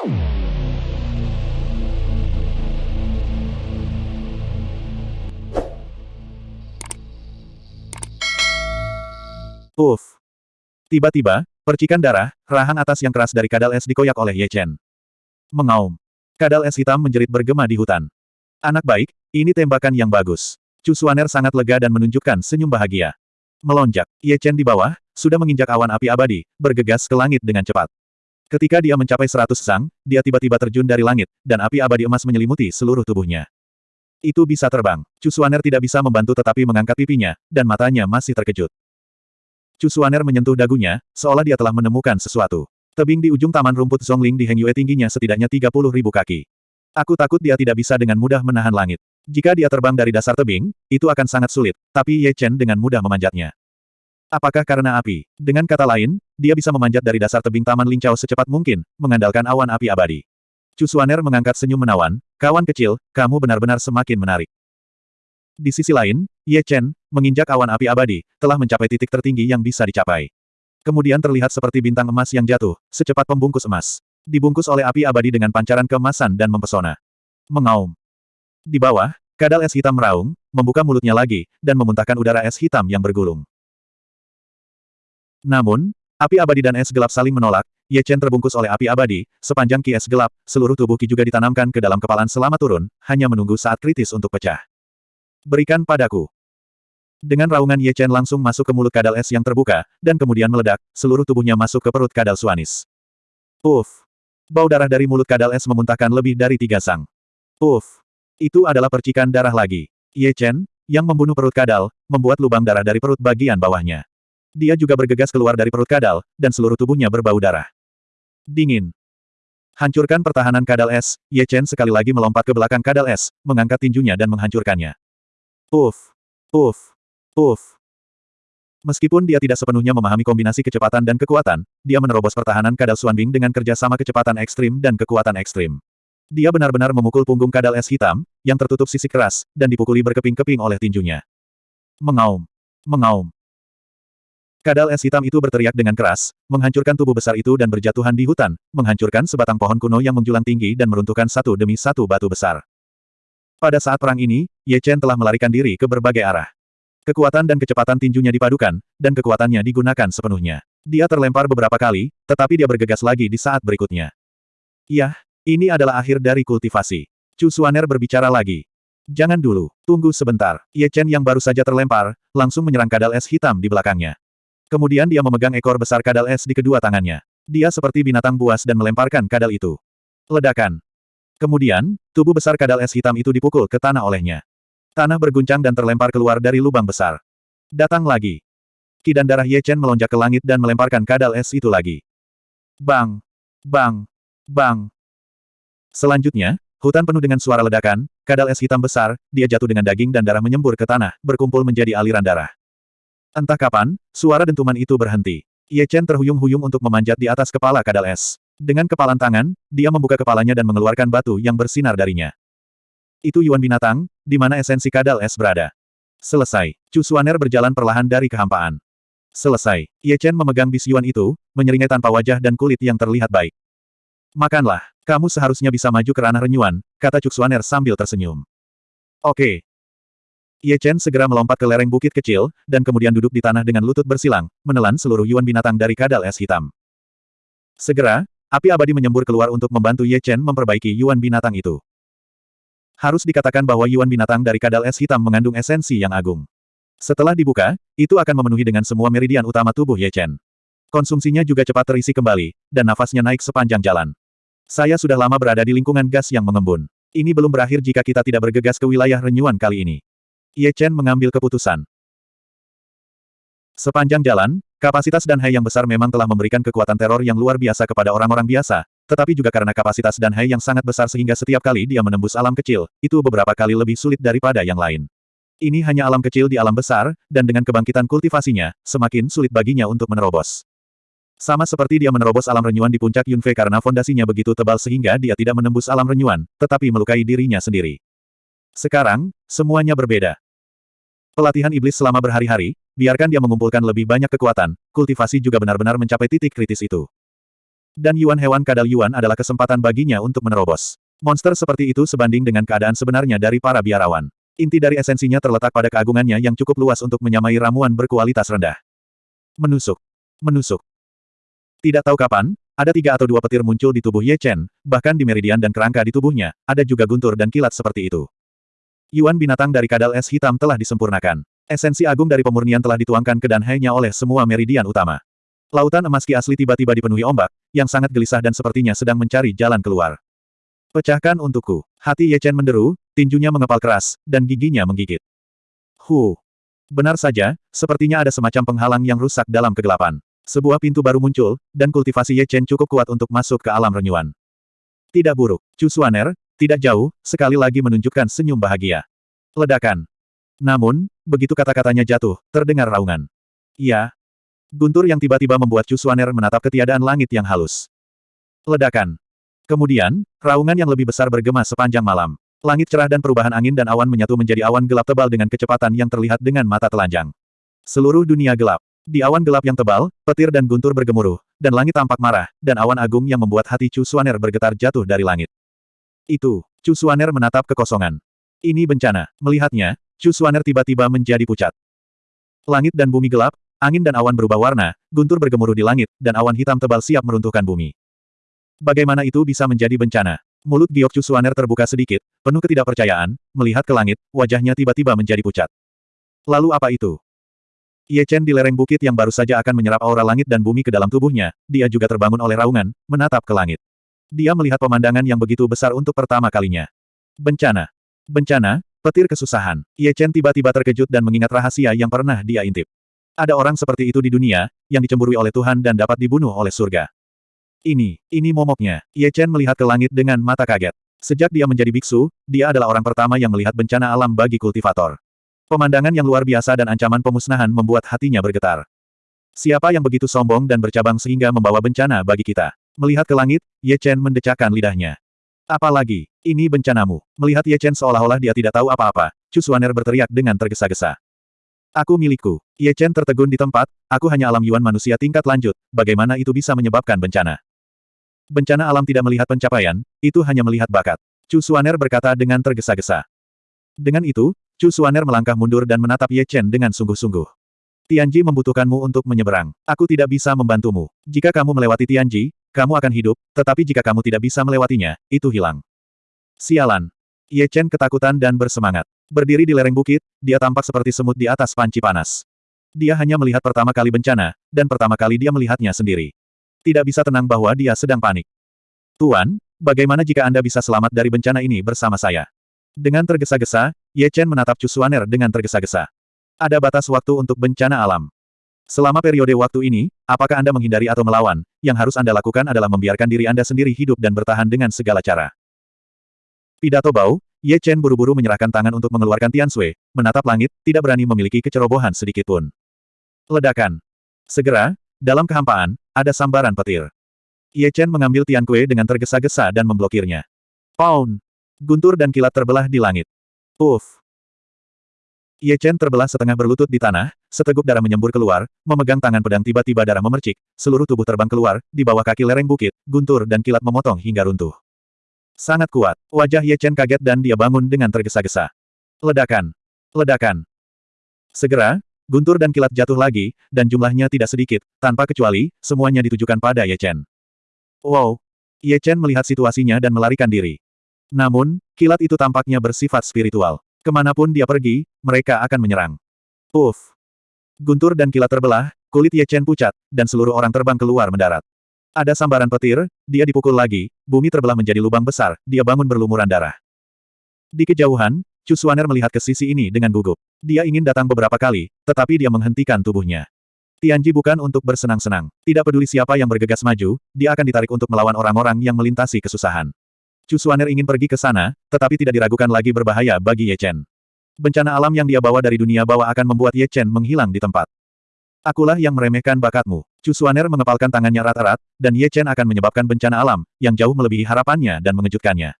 Uff. Tiba-tiba, percikan darah, rahang atas yang keras dari kadal es dikoyak oleh Ye Chen. Mengaum. Kadal es hitam menjerit bergema di hutan. Anak baik, ini tembakan yang bagus. Chu Suaner sangat lega dan menunjukkan senyum bahagia. Melonjak, Ye Chen di bawah, sudah menginjak awan api abadi, bergegas ke langit dengan cepat. Ketika dia mencapai seratus sang, dia tiba-tiba terjun dari langit, dan api abadi emas menyelimuti seluruh tubuhnya. Itu bisa terbang. Chu Suaner tidak bisa membantu tetapi mengangkat pipinya, dan matanya masih terkejut. Chu Suaner menyentuh dagunya, seolah dia telah menemukan sesuatu. Tebing di ujung taman rumput Zhongling di Heng Yue tingginya setidaknya 30 ribu kaki. Aku takut dia tidak bisa dengan mudah menahan langit. Jika dia terbang dari dasar tebing, itu akan sangat sulit, tapi Ye Chen dengan mudah memanjatnya. Apakah karena api? Dengan kata lain, dia bisa memanjat dari dasar tebing Taman Lincau secepat mungkin, mengandalkan awan api abadi. Chu Suaner mengangkat senyum menawan, kawan kecil, kamu benar-benar semakin menarik. Di sisi lain, Ye Chen, menginjak awan api abadi, telah mencapai titik tertinggi yang bisa dicapai. Kemudian terlihat seperti bintang emas yang jatuh, secepat pembungkus emas. Dibungkus oleh api abadi dengan pancaran keemasan dan mempesona. Mengaum. Di bawah, kadal es hitam meraung, membuka mulutnya lagi, dan memuntahkan udara es hitam yang bergulung. Namun, api abadi dan es gelap saling menolak, Ye Chen terbungkus oleh api abadi, sepanjang ki es gelap, seluruh tubuh ki juga ditanamkan ke dalam kepalan selama turun, hanya menunggu saat kritis untuk pecah. Berikan padaku. Dengan raungan Ye Chen langsung masuk ke mulut kadal es yang terbuka, dan kemudian meledak, seluruh tubuhnya masuk ke perut kadal Suanis. Uff. Bau darah dari mulut kadal es memuntahkan lebih dari tiga sang. Uff. Itu adalah percikan darah lagi. Ye Chen, yang membunuh perut kadal, membuat lubang darah dari perut bagian bawahnya. Dia juga bergegas keluar dari perut kadal, dan seluruh tubuhnya berbau darah. Dingin. Hancurkan pertahanan kadal es, Ye Chen sekali lagi melompat ke belakang kadal es, mengangkat tinjunya dan menghancurkannya. Uff. Uff. Uff. Meskipun dia tidak sepenuhnya memahami kombinasi kecepatan dan kekuatan, dia menerobos pertahanan kadal Suanbing dengan kerjasama kecepatan ekstrim dan kekuatan ekstrim. Dia benar-benar memukul punggung kadal es hitam, yang tertutup sisi keras, dan dipukuli berkeping-keping oleh tinjunya. Mengaum. Mengaum. Kadal es hitam itu berteriak dengan keras, menghancurkan tubuh besar itu dan berjatuhan di hutan, menghancurkan sebatang pohon kuno yang menjulang tinggi dan meruntuhkan satu demi satu batu besar. Pada saat perang ini, Ye Chen telah melarikan diri ke berbagai arah. Kekuatan dan kecepatan tinjunya dipadukan, dan kekuatannya digunakan sepenuhnya. Dia terlempar beberapa kali, tetapi dia bergegas lagi di saat berikutnya. Yah, ini adalah akhir dari kultivasi. Chu Suaner berbicara lagi. Jangan dulu, tunggu sebentar. Ye Chen yang baru saja terlempar, langsung menyerang kadal es hitam di belakangnya. Kemudian dia memegang ekor besar kadal es di kedua tangannya. Dia seperti binatang buas dan melemparkan kadal itu. Ledakan. Kemudian, tubuh besar kadal es hitam itu dipukul ke tanah olehnya. Tanah berguncang dan terlempar keluar dari lubang besar. Datang lagi. Ki dan darah Ye Chen melonjak ke langit dan melemparkan kadal es itu lagi. Bang! Bang! Bang! Selanjutnya, hutan penuh dengan suara ledakan, kadal es hitam besar, dia jatuh dengan daging dan darah menyembur ke tanah, berkumpul menjadi aliran darah. Entah kapan, suara dentuman itu berhenti. Ye Chen terhuyung-huyung untuk memanjat di atas kepala kadal es. Dengan kepalan tangan, dia membuka kepalanya dan mengeluarkan batu yang bersinar darinya. Itu Yuan binatang, di mana esensi kadal es berada. Selesai. Chu Suaner berjalan perlahan dari kehampaan. Selesai. Ye Chen memegang bis Yuan itu, menyeringai tanpa wajah dan kulit yang terlihat baik. Makanlah. Kamu seharusnya bisa maju ke ranah renyuan, kata Chu Suaner sambil tersenyum. Oke. Ye Chen segera melompat ke lereng bukit kecil, dan kemudian duduk di tanah dengan lutut bersilang, menelan seluruh Yuan binatang dari kadal es hitam. Segera, Api abadi menyembur keluar untuk membantu Ye Chen memperbaiki Yuan binatang itu. Harus dikatakan bahwa Yuan binatang dari kadal es hitam mengandung esensi yang agung. Setelah dibuka, itu akan memenuhi dengan semua meridian utama tubuh Ye Chen. Konsumsinya juga cepat terisi kembali, dan nafasnya naik sepanjang jalan. Saya sudah lama berada di lingkungan gas yang mengembun. Ini belum berakhir jika kita tidak bergegas ke wilayah renyuan kali ini. Ye Chen mengambil keputusan. Sepanjang jalan, Kapasitas dan Hai yang besar memang telah memberikan kekuatan teror yang luar biasa kepada orang-orang biasa, tetapi juga karena kapasitas dan Hai yang sangat besar sehingga setiap kali dia menembus alam kecil, itu beberapa kali lebih sulit daripada yang lain. Ini hanya alam kecil di alam besar, dan dengan kebangkitan kultivasinya, semakin sulit baginya untuk menerobos. Sama seperti dia menerobos alam renyuan di puncak Yunfei karena fondasinya begitu tebal sehingga dia tidak menembus alam renyuan, tetapi melukai dirinya sendiri. Sekarang, semuanya berbeda. Pelatihan iblis selama berhari-hari, Biarkan dia mengumpulkan lebih banyak kekuatan, kultivasi juga benar-benar mencapai titik kritis itu. Dan Yuan hewan kadal Yuan adalah kesempatan baginya untuk menerobos. Monster seperti itu sebanding dengan keadaan sebenarnya dari para biarawan. Inti dari esensinya terletak pada keagungannya yang cukup luas untuk menyamai ramuan berkualitas rendah. Menusuk. Menusuk. Tidak tahu kapan, ada tiga atau dua petir muncul di tubuh Ye Chen, bahkan di meridian dan kerangka di tubuhnya, ada juga guntur dan kilat seperti itu. Yuan binatang dari kadal es hitam telah disempurnakan. Esensi agung dari pemurnian telah dituangkan ke danhainya oleh semua meridian utama. Lautan emas ki asli tiba-tiba dipenuhi ombak, yang sangat gelisah dan sepertinya sedang mencari jalan keluar. Pecahkan untukku. Hati Ye Chen menderu, tinjunya mengepal keras, dan giginya menggigit. Hu. Benar saja, sepertinya ada semacam penghalang yang rusak dalam kegelapan. Sebuah pintu baru muncul, dan kultivasi Ye Chen cukup kuat untuk masuk ke alam renyuan. Tidak buruk. Chu Suaner, tidak jauh, sekali lagi menunjukkan senyum bahagia. Ledakan. Namun, begitu kata-katanya jatuh, terdengar raungan. Iya. Guntur yang tiba-tiba membuat Chu Suaner menatap ketiadaan langit yang halus. Ledakan. Kemudian, raungan yang lebih besar bergema sepanjang malam. Langit cerah dan perubahan angin dan awan menyatu menjadi awan gelap tebal dengan kecepatan yang terlihat dengan mata telanjang. Seluruh dunia gelap. Di awan gelap yang tebal, petir dan guntur bergemuruh, dan langit tampak marah, dan awan agung yang membuat hati Chu Suaner bergetar jatuh dari langit. Itu, Chu Suaner menatap kekosongan. Ini bencana. Melihatnya, Chu Suaner tiba-tiba menjadi pucat. Langit dan bumi gelap, angin dan awan berubah warna, guntur bergemuruh di langit, dan awan hitam tebal siap meruntuhkan bumi. Bagaimana itu bisa menjadi bencana? Mulut Giok Suaner terbuka sedikit, penuh ketidakpercayaan, melihat ke langit, wajahnya tiba-tiba menjadi pucat. Lalu apa itu? Ye Chen di lereng bukit yang baru saja akan menyerap aura langit dan bumi ke dalam tubuhnya, dia juga terbangun oleh raungan, menatap ke langit. Dia melihat pemandangan yang begitu besar untuk pertama kalinya. Bencana. Bencana, petir kesusahan. Ye Chen tiba-tiba terkejut dan mengingat rahasia yang pernah dia intip. Ada orang seperti itu di dunia, yang dicemburui oleh Tuhan dan dapat dibunuh oleh surga. Ini, ini momoknya. Ye Chen melihat ke langit dengan mata kaget. Sejak dia menjadi biksu, dia adalah orang pertama yang melihat bencana alam bagi kultivator. Pemandangan yang luar biasa dan ancaman pemusnahan membuat hatinya bergetar. Siapa yang begitu sombong dan bercabang sehingga membawa bencana bagi kita? Melihat ke langit, Ye Chen mendecakkan lidahnya. Apalagi, ini bencanamu. Melihat Ye Chen seolah-olah dia tidak tahu apa-apa, Chu Suaner berteriak dengan tergesa-gesa. Aku milikku. Ye Chen tertegun di tempat, aku hanya alam yuan manusia tingkat lanjut, bagaimana itu bisa menyebabkan bencana? Bencana alam tidak melihat pencapaian, itu hanya melihat bakat. Chu Suaner berkata dengan tergesa-gesa. Dengan itu, Chu Suaner melangkah mundur dan menatap Ye Chen dengan sungguh-sungguh. Tianji membutuhkanmu untuk menyeberang. Aku tidak bisa membantumu. Jika kamu melewati Tianji, kamu akan hidup, tetapi jika kamu tidak bisa melewatinya, itu hilang. Sialan. Ye Chen ketakutan dan bersemangat. Berdiri di lereng bukit, dia tampak seperti semut di atas panci panas. Dia hanya melihat pertama kali bencana, dan pertama kali dia melihatnya sendiri. Tidak bisa tenang bahwa dia sedang panik. Tuan, bagaimana jika Anda bisa selamat dari bencana ini bersama saya? Dengan tergesa-gesa, Ye Chen menatap Chu Suaner dengan tergesa-gesa. Ada batas waktu untuk bencana alam. Selama periode waktu ini, apakah Anda menghindari atau melawan, yang harus Anda lakukan adalah membiarkan diri Anda sendiri hidup dan bertahan dengan segala cara. Pidato Bau, Ye Chen buru-buru menyerahkan tangan untuk mengeluarkan Tian Sui, menatap langit, tidak berani memiliki kecerobohan sedikitpun. Ledakan. Segera, dalam kehampaan, ada sambaran petir. Ye Chen mengambil Tian Kue dengan tergesa-gesa dan memblokirnya. Pound! Guntur dan kilat terbelah di langit. Uff! Ye Chen terbelah setengah berlutut di tanah, seteguk darah menyembur keluar, memegang tangan pedang tiba-tiba darah memercik, seluruh tubuh terbang keluar, di bawah kaki lereng bukit, guntur dan kilat memotong hingga runtuh. Sangat kuat. Wajah Ye Chen kaget dan dia bangun dengan tergesa-gesa. Ledakan. Ledakan. Segera, Guntur dan kilat jatuh lagi, dan jumlahnya tidak sedikit, tanpa kecuali, semuanya ditujukan pada Ye Chen. Wow! Ye Chen melihat situasinya dan melarikan diri. Namun, kilat itu tampaknya bersifat spiritual. Ke mana pun dia pergi, mereka akan menyerang. Puff! Guntur dan kilat terbelah, kulit Ye Chen pucat, dan seluruh orang terbang keluar mendarat. Ada sambaran petir, dia dipukul lagi, bumi terbelah menjadi lubang besar, dia bangun berlumuran darah. Di kejauhan, Chu Suaner melihat ke sisi ini dengan gugup. Dia ingin datang beberapa kali, tetapi dia menghentikan tubuhnya. Tianji bukan untuk bersenang-senang. Tidak peduli siapa yang bergegas maju, dia akan ditarik untuk melawan orang-orang yang melintasi kesusahan. Chu Suaner ingin pergi ke sana, tetapi tidak diragukan lagi berbahaya bagi Ye Chen. Bencana alam yang dia bawa dari dunia bawah akan membuat Ye Chen menghilang di tempat. Akulah yang meremehkan bakatmu. Chu Suaner mengepalkan tangannya erat-erat, dan Ye Chen akan menyebabkan bencana alam, yang jauh melebihi harapannya dan mengejutkannya.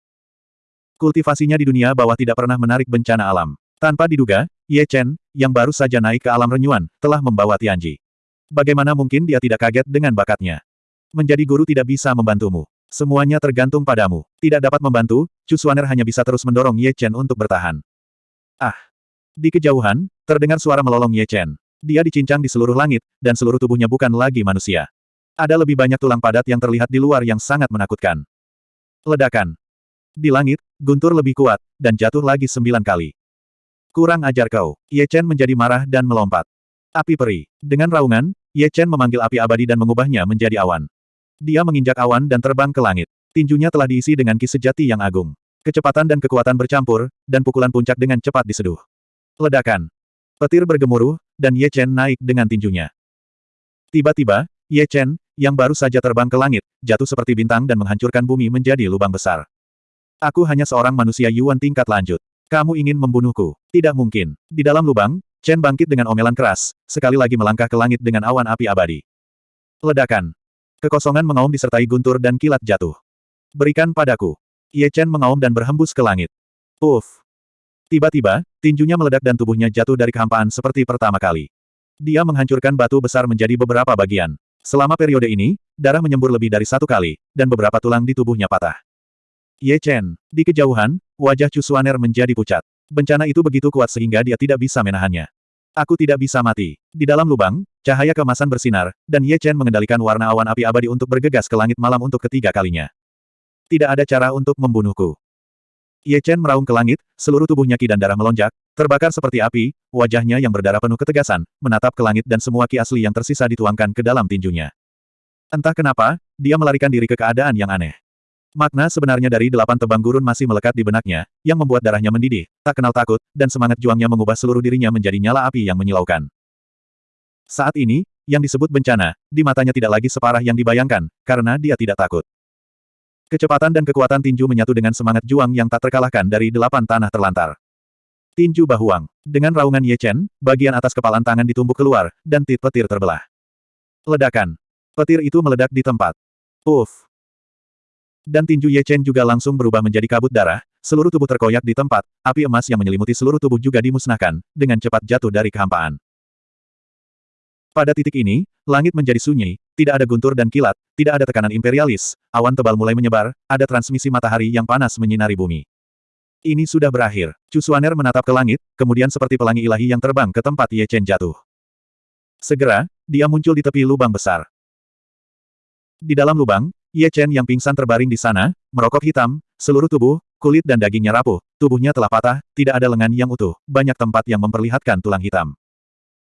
Kultivasinya di dunia bawah tidak pernah menarik bencana alam. Tanpa diduga, Ye Chen, yang baru saja naik ke alam renyuan, telah membawa Tianji. Bagaimana mungkin dia tidak kaget dengan bakatnya? Menjadi guru tidak bisa membantumu. Semuanya tergantung padamu. Tidak dapat membantu, Chu hanya bisa terus mendorong Ye Chen untuk bertahan. Ah! Di kejauhan, terdengar suara melolong Ye Chen. Dia dicincang di seluruh langit, dan seluruh tubuhnya bukan lagi manusia. Ada lebih banyak tulang padat yang terlihat di luar yang sangat menakutkan. Ledakan. Di langit, guntur lebih kuat, dan jatuh lagi sembilan kali. Kurang ajar kau. Ye Chen menjadi marah dan melompat. Api peri. Dengan raungan, Ye Chen memanggil api abadi dan mengubahnya menjadi awan. Dia menginjak awan dan terbang ke langit. Tinjunya telah diisi dengan ki sejati yang agung. Kecepatan dan kekuatan bercampur, dan pukulan puncak dengan cepat diseduh. Ledakan. Petir bergemuruh, dan Ye Chen naik dengan tinjunya. Tiba-tiba, Ye Chen, yang baru saja terbang ke langit, jatuh seperti bintang dan menghancurkan bumi menjadi lubang besar. Aku hanya seorang manusia Yuan tingkat lanjut. Kamu ingin membunuhku? Tidak mungkin. Di dalam lubang, Chen bangkit dengan omelan keras, sekali lagi melangkah ke langit dengan awan api abadi. Ledakan. Kekosongan mengaum disertai guntur dan kilat jatuh. Berikan padaku. Ye Chen mengaum dan berhembus ke langit. Uff. Tiba-tiba, tinjunya meledak dan tubuhnya jatuh dari kehampaan seperti pertama kali. Dia menghancurkan batu besar menjadi beberapa bagian. Selama periode ini, darah menyembur lebih dari satu kali, dan beberapa tulang di tubuhnya patah. Ye Chen, di kejauhan, wajah Chu Xuaner menjadi pucat. Bencana itu begitu kuat sehingga dia tidak bisa menahannya. Aku tidak bisa mati. Di dalam lubang, cahaya kemasan bersinar, dan Ye Chen mengendalikan warna awan api abadi untuk bergegas ke langit malam untuk ketiga kalinya. Tidak ada cara untuk membunuhku. Ye Chen meraung ke langit, seluruh tubuhnya ki dan darah melonjak, terbakar seperti api, wajahnya yang berdarah penuh ketegasan, menatap ke langit dan semua ki asli yang tersisa dituangkan ke dalam tinjunya. Entah kenapa, dia melarikan diri ke keadaan yang aneh. Makna sebenarnya dari delapan tebang gurun masih melekat di benaknya, yang membuat darahnya mendidih, tak kenal takut, dan semangat juangnya mengubah seluruh dirinya menjadi nyala api yang menyilaukan. Saat ini, yang disebut bencana, di matanya tidak lagi separah yang dibayangkan, karena dia tidak takut. Kecepatan dan kekuatan tinju menyatu dengan semangat juang yang tak terkalahkan dari delapan tanah terlantar. Tinju Bahuang. Dengan raungan Ye Chen, bagian atas kepalan tangan ditumbuk keluar, dan tit petir terbelah. Ledakan. Petir itu meledak di tempat. Uff. Dan tinju Ye Chen juga langsung berubah menjadi kabut darah, seluruh tubuh terkoyak di tempat, api emas yang menyelimuti seluruh tubuh juga dimusnahkan, dengan cepat jatuh dari kehampaan. Pada titik ini, langit menjadi sunyi, tidak ada guntur dan kilat, tidak ada tekanan imperialis, awan tebal mulai menyebar, ada transmisi matahari yang panas menyinari bumi. Ini sudah berakhir. Chu Xuaner menatap ke langit, kemudian seperti pelangi ilahi yang terbang ke tempat Ye Chen jatuh. Segera, dia muncul di tepi lubang besar. Di dalam lubang, Ye Chen yang pingsan terbaring di sana, merokok hitam, seluruh tubuh, kulit dan dagingnya rapuh, tubuhnya telah patah, tidak ada lengan yang utuh, banyak tempat yang memperlihatkan tulang hitam.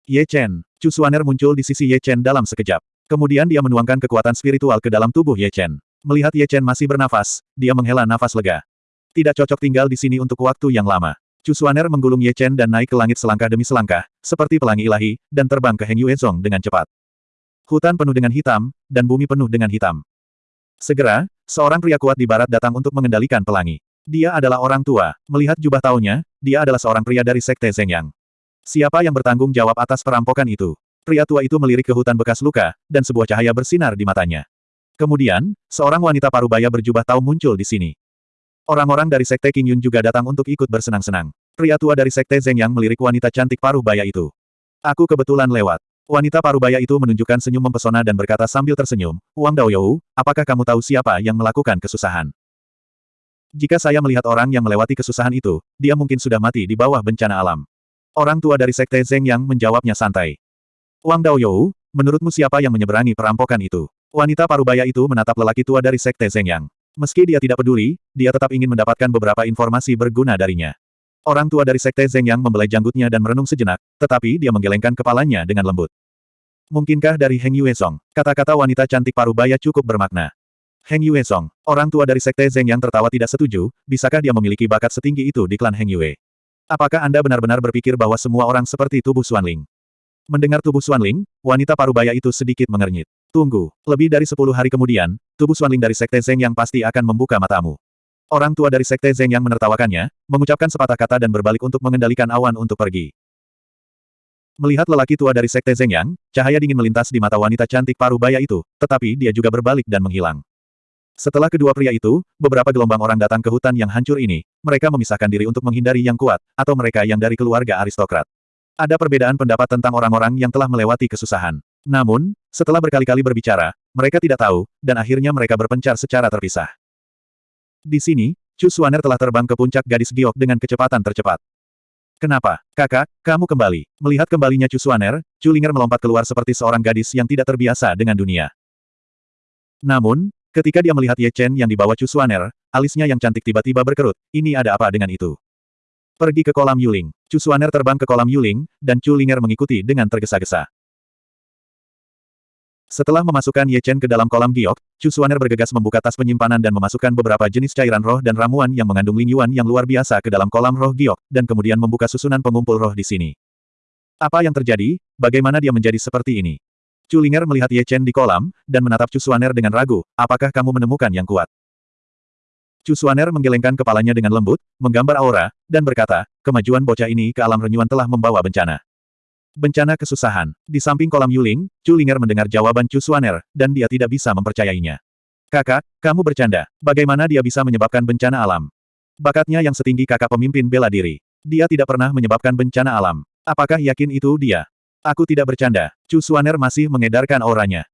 Ye Chen, Chu Xuaner muncul di sisi Ye Chen dalam sekejap. Kemudian dia menuangkan kekuatan spiritual ke dalam tubuh Ye Chen. Melihat Ye Chen masih bernafas, dia menghela nafas lega. Tidak cocok tinggal di sini untuk waktu yang lama. Chu Xuaner menggulung Ye Chen dan naik ke langit selangkah demi selangkah, seperti pelangi ilahi, dan terbang ke Heng Yuezong dengan cepat. Hutan penuh dengan hitam, dan bumi penuh dengan hitam. Segera, seorang pria kuat di barat datang untuk mengendalikan pelangi. Dia adalah orang tua. Melihat jubah tahunnya, dia adalah seorang pria dari Sekte Zhengyang. Siapa yang bertanggung jawab atas perampokan itu? Pria tua itu melirik ke hutan bekas luka, dan sebuah cahaya bersinar di matanya. Kemudian, seorang wanita parubaya berjubah tahu muncul di sini. Orang-orang dari Sekte King Yun juga datang untuk ikut bersenang-senang. Pria tua dari Sekte Zhengyang melirik wanita cantik parubaya itu. Aku kebetulan lewat. Wanita parubaya itu menunjukkan senyum mempesona dan berkata sambil tersenyum, Wang Daoyou, apakah kamu tahu siapa yang melakukan kesusahan? Jika saya melihat orang yang melewati kesusahan itu, dia mungkin sudah mati di bawah bencana alam. Orang tua dari Sekte Zeng yang menjawabnya santai. Wang Daoyou, menurutmu siapa yang menyeberangi perampokan itu? Wanita parubaya itu menatap lelaki tua dari Sekte Zeng Yang. Meski dia tidak peduli, dia tetap ingin mendapatkan beberapa informasi berguna darinya. Orang tua dari Sekte Zeng Yang membelai janggutnya dan merenung sejenak, tetapi dia menggelengkan kepalanya dengan lembut. Mungkinkah dari Heng Yuezong? Kata-kata wanita cantik parubaya cukup bermakna. Heng Yuezong, orang tua dari Sekte Zeng yang tertawa tidak setuju, bisakah dia memiliki bakat setinggi itu di klan Heng Yue? Apakah Anda benar-benar berpikir bahwa semua orang seperti tubuh Xuanling? Mendengar tubuh Xuanling, wanita parubaya itu sedikit mengernyit. Tunggu, lebih dari sepuluh hari kemudian, tubuh Xuanling dari Sekte Zeng yang pasti akan membuka matamu. Orang tua dari Sekte Zeng yang menertawakannya, mengucapkan sepatah kata dan berbalik untuk mengendalikan awan untuk pergi. Melihat lelaki tua dari Sekte Zhengyang, cahaya dingin melintas di mata wanita cantik parubaya itu, tetapi dia juga berbalik dan menghilang. Setelah kedua pria itu, beberapa gelombang orang datang ke hutan yang hancur ini, mereka memisahkan diri untuk menghindari yang kuat, atau mereka yang dari keluarga aristokrat. Ada perbedaan pendapat tentang orang-orang yang telah melewati kesusahan. Namun, setelah berkali-kali berbicara, mereka tidak tahu, dan akhirnya mereka berpencar secara terpisah. Di sini, Chu Suaner telah terbang ke puncak gadis giok dengan kecepatan tercepat. Kenapa, kakak, kamu kembali? Melihat kembalinya Chu Suaner, melompat keluar seperti seorang gadis yang tidak terbiasa dengan dunia. Namun, ketika dia melihat Ye Chen yang dibawa Chu Suaner, alisnya yang cantik tiba-tiba berkerut, ini ada apa dengan itu? Pergi ke kolam Yuling. Chu Suaner terbang ke kolam Yuling, dan Chu Linger mengikuti dengan tergesa-gesa. Setelah memasukkan Ye Chen ke dalam kolam giok, Chu Suaner bergegas membuka tas penyimpanan dan memasukkan beberapa jenis cairan roh dan ramuan yang mengandung Ling Yuan yang luar biasa ke dalam kolam roh giok, dan kemudian membuka susunan pengumpul roh di sini. Apa yang terjadi? Bagaimana dia menjadi seperti ini? Chu Linger melihat Ye Chen di kolam, dan menatap Chu Suaner dengan ragu, apakah kamu menemukan yang kuat? Chu Suaner menggelengkan kepalanya dengan lembut, menggambar aura, dan berkata, kemajuan bocah ini ke alam renyuan telah membawa bencana. Bencana kesusahan. Di samping kolam Yuling, Chu Linger mendengar jawaban Chu Suaner, dan dia tidak bisa mempercayainya. Kakak, kamu bercanda. Bagaimana dia bisa menyebabkan bencana alam? Bakatnya yang setinggi kakak pemimpin bela diri. Dia tidak pernah menyebabkan bencana alam. Apakah yakin itu dia? Aku tidak bercanda. Chu Suaner masih mengedarkan auranya.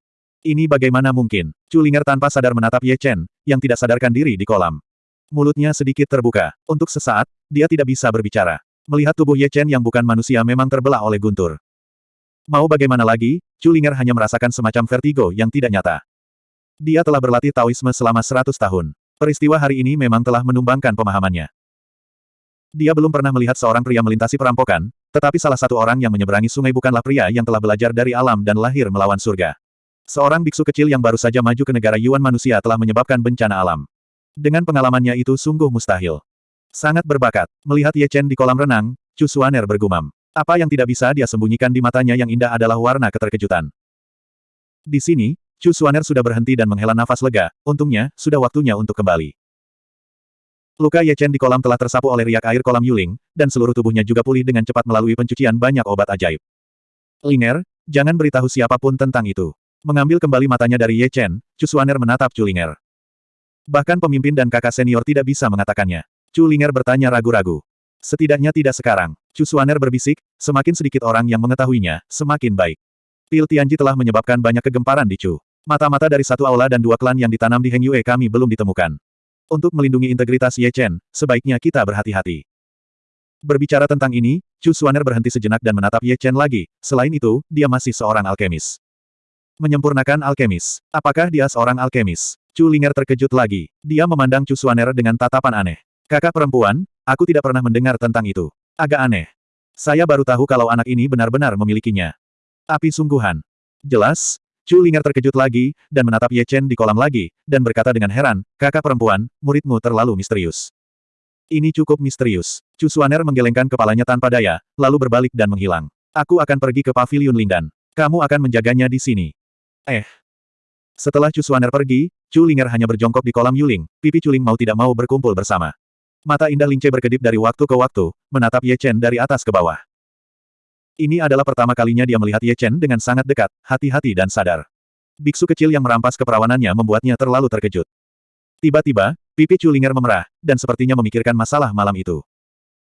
Ini bagaimana mungkin? Chu Linger tanpa sadar menatap Ye Chen, yang tidak sadarkan diri di kolam. Mulutnya sedikit terbuka. Untuk sesaat, dia tidak bisa berbicara. Melihat tubuh Ye Chen yang bukan manusia memang terbelah oleh guntur. Mau bagaimana lagi, Chu Linger hanya merasakan semacam vertigo yang tidak nyata. Dia telah berlatih Taoisme selama seratus tahun. Peristiwa hari ini memang telah menumbangkan pemahamannya. Dia belum pernah melihat seorang pria melintasi perampokan, tetapi salah satu orang yang menyeberangi sungai bukanlah pria yang telah belajar dari alam dan lahir melawan surga. Seorang biksu kecil yang baru saja maju ke negara Yuan manusia telah menyebabkan bencana alam. Dengan pengalamannya itu sungguh mustahil. Sangat berbakat. Melihat Ye Chen di kolam renang, Chu Suaner bergumam. Apa yang tidak bisa dia sembunyikan di matanya yang indah adalah warna keterkejutan. Di sini, Chu Suaner sudah berhenti dan menghela nafas lega, untungnya, sudah waktunya untuk kembali. Luka Ye Chen di kolam telah tersapu oleh riak air kolam Yuling, dan seluruh tubuhnya juga pulih dengan cepat melalui pencucian banyak obat ajaib. Linger, jangan beritahu siapa pun tentang itu. Mengambil kembali matanya dari Ye Chen, Chu Suaner menatap Chu Linger. Bahkan pemimpin dan kakak senior tidak bisa mengatakannya. Chu Linger bertanya ragu-ragu. Setidaknya tidak sekarang. Chu Suaner berbisik, semakin sedikit orang yang mengetahuinya, semakin baik. Pil Tianji telah menyebabkan banyak kegemparan di Chu. Mata-mata dari satu aula dan dua klan yang ditanam di Heng Yue kami belum ditemukan. Untuk melindungi integritas Ye Chen, sebaiknya kita berhati-hati. Berbicara tentang ini, Chu Suaner berhenti sejenak dan menatap Ye Chen lagi, selain itu, dia masih seorang alkemis. Menyempurnakan alkemis. Apakah dia seorang alkemis? Chu Linger terkejut lagi. Dia memandang Chu Suaner dengan tatapan aneh. Kakak perempuan, aku tidak pernah mendengar tentang itu. Agak aneh. Saya baru tahu kalau anak ini benar-benar memilikinya. Api sungguhan. Jelas, Chu Linger terkejut lagi, dan menatap Ye Chen di kolam lagi, dan berkata dengan heran, kakak perempuan, muridmu terlalu misterius. Ini cukup misterius. Chu Suaner menggelengkan kepalanya tanpa daya, lalu berbalik dan menghilang. Aku akan pergi ke pavilion Lindan. Kamu akan menjaganya di sini. Eh. Setelah Chu Suaner pergi, Chu Linger hanya berjongkok di kolam Yuling, pipi Chuling mau tidak mau berkumpul bersama. Mata indah Lince berkedip dari waktu ke waktu, menatap Ye Chen dari atas ke bawah. Ini adalah pertama kalinya dia melihat Ye Chen dengan sangat dekat, hati-hati dan sadar. Biksu kecil yang merampas keperawanannya membuatnya terlalu terkejut. Tiba-tiba, pipi Chulinger memerah, dan sepertinya memikirkan masalah malam itu.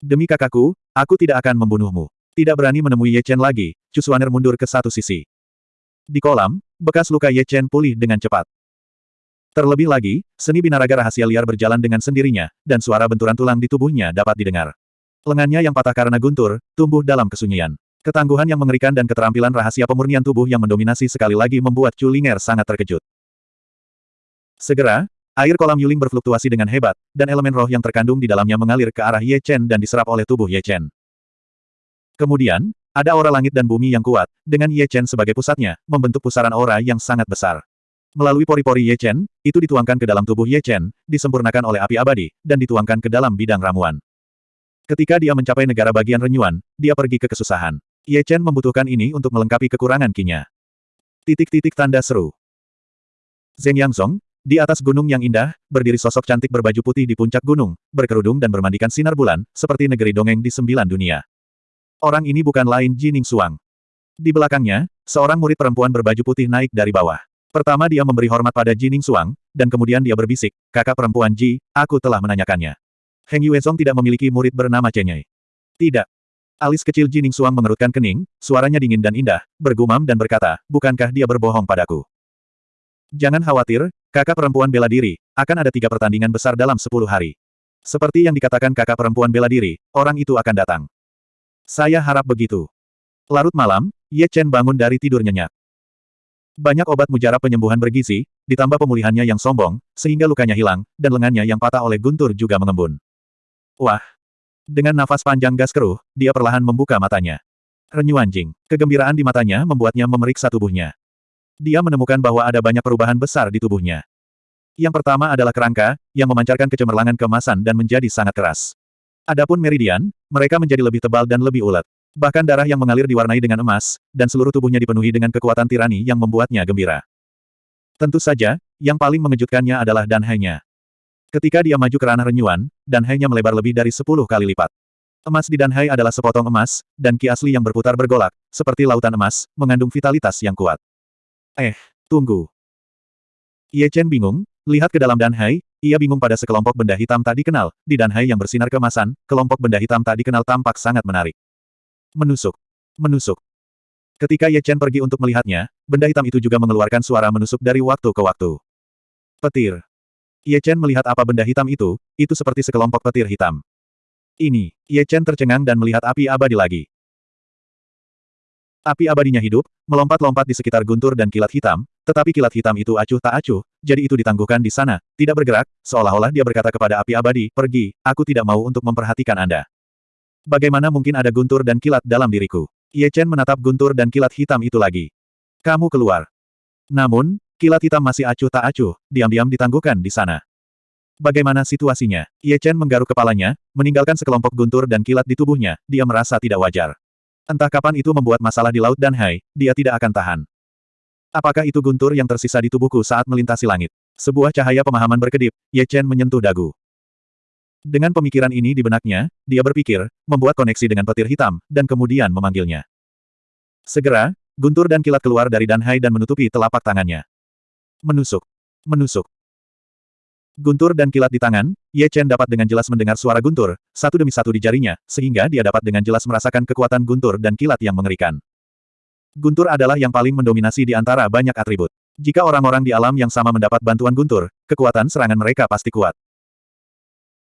Demi kakakku, aku tidak akan membunuhmu. Tidak berani menemui Ye Chen lagi, Cusuaner mundur ke satu sisi. Di kolam, bekas luka Ye Chen pulih dengan cepat. Terlebih lagi, seni binaraga rahasia liar berjalan dengan sendirinya, dan suara benturan tulang di tubuhnya dapat didengar. Lengannya yang patah karena guntur, tumbuh dalam kesunyian. Ketangguhan yang mengerikan dan keterampilan rahasia pemurnian tubuh yang mendominasi sekali lagi membuat Chu Linger sangat terkejut. Segera, air kolam Yuling berfluktuasi dengan hebat, dan elemen roh yang terkandung di dalamnya mengalir ke arah Ye Chen dan diserap oleh tubuh Ye Chen. Kemudian, ada aura langit dan bumi yang kuat, dengan Ye Chen sebagai pusatnya, membentuk pusaran aura yang sangat besar. Melalui pori-pori Ye Chen, itu dituangkan ke dalam tubuh Ye Chen, disempurnakan oleh api abadi, dan dituangkan ke dalam bidang ramuan. Ketika dia mencapai negara bagian renyuan, dia pergi ke kesusahan. Ye Chen membutuhkan ini untuk melengkapi kekurangan kinya. Titik-titik tanda seru. Zheng Yangzong, di atas gunung yang indah, berdiri sosok cantik berbaju putih di puncak gunung, berkerudung dan bermandikan sinar bulan, seperti negeri dongeng di sembilan dunia. Orang ini bukan lain Jining Suang. Di belakangnya, seorang murid perempuan berbaju putih naik dari bawah. Pertama dia memberi hormat pada Jining Suang, dan kemudian dia berbisik, kakak perempuan Ji, aku telah menanyakannya. Heng Yuezong tidak memiliki murid bernama Chenyai. Tidak. Alis kecil Jining Suang mengerutkan kening, suaranya dingin dan indah, bergumam dan berkata, bukankah dia berbohong padaku? Jangan khawatir, kakak perempuan bela diri, akan ada tiga pertandingan besar dalam sepuluh hari. Seperti yang dikatakan kakak perempuan bela diri, orang itu akan datang. Saya harap begitu. Larut malam, Ye Chen bangun dari tidur nyenyak. Banyak obat mujarab penyembuhan bergizi, ditambah pemulihannya yang sombong, sehingga lukanya hilang, dan lengannya yang patah oleh guntur juga mengembun. Wah! Dengan nafas panjang gas keruh, dia perlahan membuka matanya. Renyuan Jing. Kegembiraan di matanya membuatnya memeriksa tubuhnya. Dia menemukan bahwa ada banyak perubahan besar di tubuhnya. Yang pertama adalah kerangka, yang memancarkan kecemerlangan kemasan dan menjadi sangat keras. Adapun meridian, mereka menjadi lebih tebal dan lebih ulet. Bahkan darah yang mengalir diwarnai dengan emas, dan seluruh tubuhnya dipenuhi dengan kekuatan tirani yang membuatnya gembira. Tentu saja, yang paling mengejutkannya adalah danhainya. Ketika dia maju ke ranah renyuan, danhainya melebar lebih dari sepuluh kali lipat. Emas di danhai adalah sepotong emas, dan ki asli yang berputar bergolak, seperti lautan emas, mengandung vitalitas yang kuat. Eh, tunggu. Ye Chen bingung, lihat ke dalam Danhai, ia bingung pada sekelompok benda hitam tak dikenal, di Danhai yang bersinar kemasan, kelompok benda hitam tak dikenal tampak sangat menarik. Menusuk. Menusuk. Ketika Ye Chen pergi untuk melihatnya, benda hitam itu juga mengeluarkan suara menusuk dari waktu ke waktu. Petir. Ye Chen melihat apa benda hitam itu, itu seperti sekelompok petir hitam. Ini, Ye Chen tercengang dan melihat api abadi lagi. Api abadinya hidup, melompat-lompat di sekitar guntur dan kilat hitam, tetapi kilat hitam itu acuh tak acuh, jadi itu ditangguhkan di sana, tidak bergerak, seolah-olah dia berkata kepada api abadi, pergi, aku tidak mau untuk memperhatikan Anda. Bagaimana mungkin ada guntur dan kilat dalam diriku? Ye Chen menatap guntur dan kilat hitam itu lagi. Kamu keluar. Namun, kilat hitam masih acuh tak acuh, diam-diam ditangguhkan di sana. Bagaimana situasinya? Ye Chen menggaruk kepalanya, meninggalkan sekelompok guntur dan kilat di tubuhnya, dia merasa tidak wajar. Entah kapan itu membuat masalah di Laut Danhai, dia tidak akan tahan. Apakah itu guntur yang tersisa di tubuhku saat melintasi langit? Sebuah cahaya pemahaman berkedip, Ye Chen menyentuh dagu. Dengan pemikiran ini di benaknya, dia berpikir, membuat koneksi dengan petir hitam, dan kemudian memanggilnya. Segera, guntur dan kilat keluar dari Danhai dan menutupi telapak tangannya. Menusuk. Menusuk. Guntur dan kilat di tangan, Ye Chen dapat dengan jelas mendengar suara guntur, satu demi satu di jarinya, sehingga dia dapat dengan jelas merasakan kekuatan guntur dan kilat yang mengerikan. Guntur adalah yang paling mendominasi di antara banyak atribut. Jika orang-orang di alam yang sama mendapat bantuan guntur, kekuatan serangan mereka pasti kuat.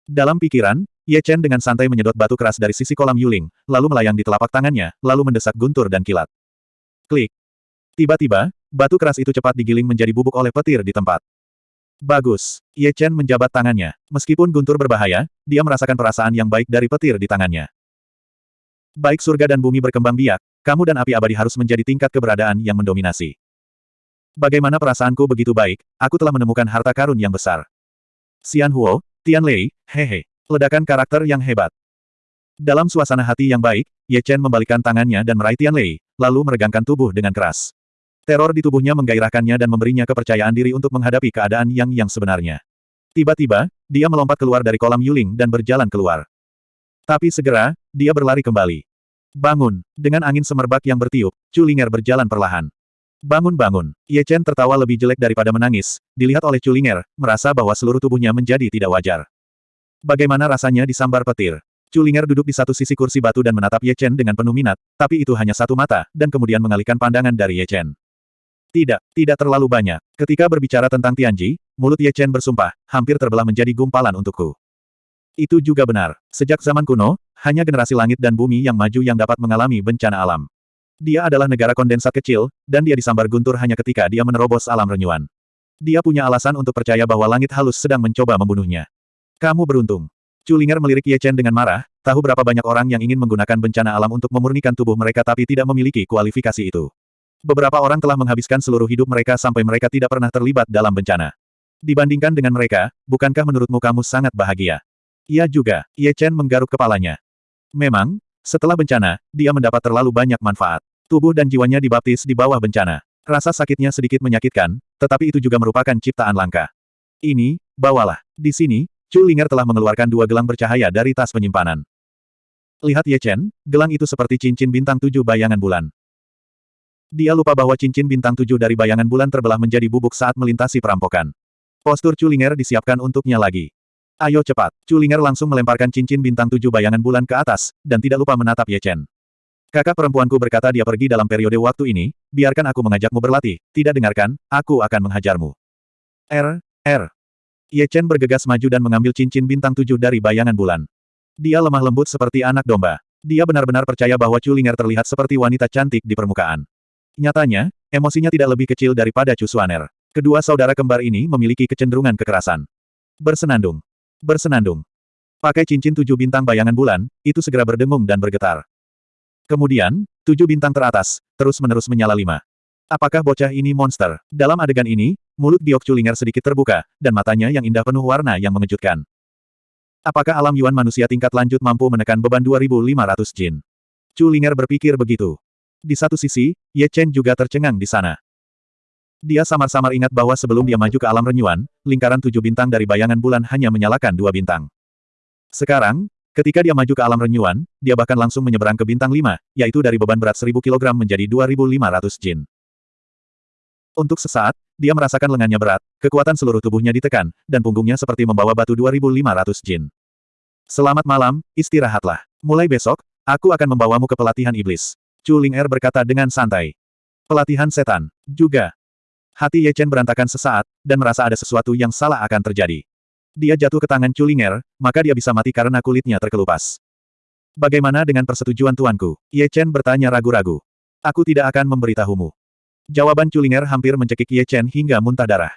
Dalam pikiran, Ye Chen dengan santai menyedot batu keras dari sisi kolam Yuling, lalu melayang di telapak tangannya, lalu mendesak guntur dan kilat. Klik. Tiba-tiba, batu keras itu cepat digiling menjadi bubuk oleh petir di tempat. Bagus. Ye Chen menjabat tangannya. Meskipun guntur berbahaya, dia merasakan perasaan yang baik dari petir di tangannya. Baik surga dan bumi berkembang biak, kamu dan api abadi harus menjadi tingkat keberadaan yang mendominasi. Bagaimana perasaanku begitu baik, aku telah menemukan harta karun yang besar. Xian Huo, Tian Lei, hehe. Ledakan karakter yang hebat. Dalam suasana hati yang baik, Ye Chen membalikkan tangannya dan meraih Tian Lei, lalu meregangkan tubuh dengan keras. Teror di tubuhnya menggairahkannya dan memberinya kepercayaan diri untuk menghadapi keadaan yang yang sebenarnya. Tiba-tiba, dia melompat keluar dari kolam Yuling dan berjalan keluar. Tapi segera, dia berlari kembali. Bangun, dengan angin semerbak yang bertiup, Culinger berjalan perlahan. Bangun-bangun, Ye Chen tertawa lebih jelek daripada menangis, dilihat oleh Culinger, merasa bahwa seluruh tubuhnya menjadi tidak wajar. Bagaimana rasanya disambar petir? Culinger duduk di satu sisi kursi batu dan menatap Ye Chen dengan penuh minat, tapi itu hanya satu mata, dan kemudian mengalihkan pandangan dari Ye Chen. Tidak, tidak terlalu banyak. Ketika berbicara tentang Tianji, mulut Ye Chen bersumpah, hampir terbelah menjadi gumpalan untukku. Itu juga benar. Sejak zaman kuno, hanya generasi langit dan bumi yang maju yang dapat mengalami bencana alam. Dia adalah negara kondensat kecil, dan dia disambar guntur hanya ketika dia menerobos alam renyuan. Dia punya alasan untuk percaya bahwa langit halus sedang mencoba membunuhnya. Kamu beruntung. Culinger melirik Ye Chen dengan marah, tahu berapa banyak orang yang ingin menggunakan bencana alam untuk memurnikan tubuh mereka tapi tidak memiliki kualifikasi itu. Beberapa orang telah menghabiskan seluruh hidup mereka sampai mereka tidak pernah terlibat dalam bencana. Dibandingkan dengan mereka, bukankah menurutmu kamu sangat bahagia? Ia juga, Ye Chen menggaruk kepalanya. Memang, setelah bencana, dia mendapat terlalu banyak manfaat. Tubuh dan jiwanya dibaptis di bawah bencana. Rasa sakitnya sedikit menyakitkan, tetapi itu juga merupakan ciptaan langka. Ini, bawalah. Di sini, Chu Linger telah mengeluarkan dua gelang bercahaya dari tas penyimpanan. Lihat Ye Chen, gelang itu seperti cincin bintang tujuh bayangan bulan. Dia lupa bahwa cincin bintang tujuh dari bayangan bulan terbelah menjadi bubuk saat melintasi perampokan. Postur Culinger disiapkan untuknya lagi. Ayo cepat. Culinger langsung melemparkan cincin bintang tujuh bayangan bulan ke atas, dan tidak lupa menatap Ye Chen. Kakak perempuanku berkata dia pergi dalam periode waktu ini, biarkan aku mengajakmu berlatih, tidak dengarkan, aku akan menghajarmu. R, R. Ye Chen bergegas maju dan mengambil cincin bintang tujuh dari bayangan bulan. Dia lemah lembut seperti anak domba. Dia benar-benar percaya bahwa Chulinger terlihat seperti wanita cantik di permukaan. Nyatanya, emosinya tidak lebih kecil daripada Chu Suaner. Kedua saudara kembar ini memiliki kecenderungan kekerasan. Bersenandung. Bersenandung. Pakai cincin tujuh bintang bayangan bulan, itu segera berdengung dan bergetar. Kemudian, tujuh bintang teratas, terus-menerus menyala lima. Apakah bocah ini monster? Dalam adegan ini, mulut Giok Chulinger sedikit terbuka, dan matanya yang indah penuh warna yang mengejutkan. Apakah alam Yuan manusia tingkat lanjut mampu menekan beban 2500 jin? Chulinger berpikir begitu. Di satu sisi, Ye Chen juga tercengang di sana. Dia samar-samar ingat bahwa sebelum dia maju ke alam renyuan, lingkaran tujuh bintang dari bayangan bulan hanya menyalakan dua bintang. Sekarang, Ketika dia maju ke alam renyuan, dia bahkan langsung menyeberang ke bintang 5, yaitu dari beban berat 1000 kg menjadi 2500 jin. Untuk sesaat, dia merasakan lengannya berat, kekuatan seluruh tubuhnya ditekan, dan punggungnya seperti membawa batu 2500 jin. Selamat malam, istirahatlah. Mulai besok, aku akan membawamu ke pelatihan iblis. Chu Ling Er berkata dengan santai. Pelatihan setan. Juga. Hati Ye Chen berantakan sesaat, dan merasa ada sesuatu yang salah akan terjadi. Dia jatuh ke tangan Chulinger, maka dia bisa mati karena kulitnya terkelupas. Bagaimana dengan persetujuan tuanku? Ye Chen bertanya ragu-ragu. Aku tidak akan memberitahumu. Jawaban Chulinger hampir mencekik Ye Chen hingga muntah darah.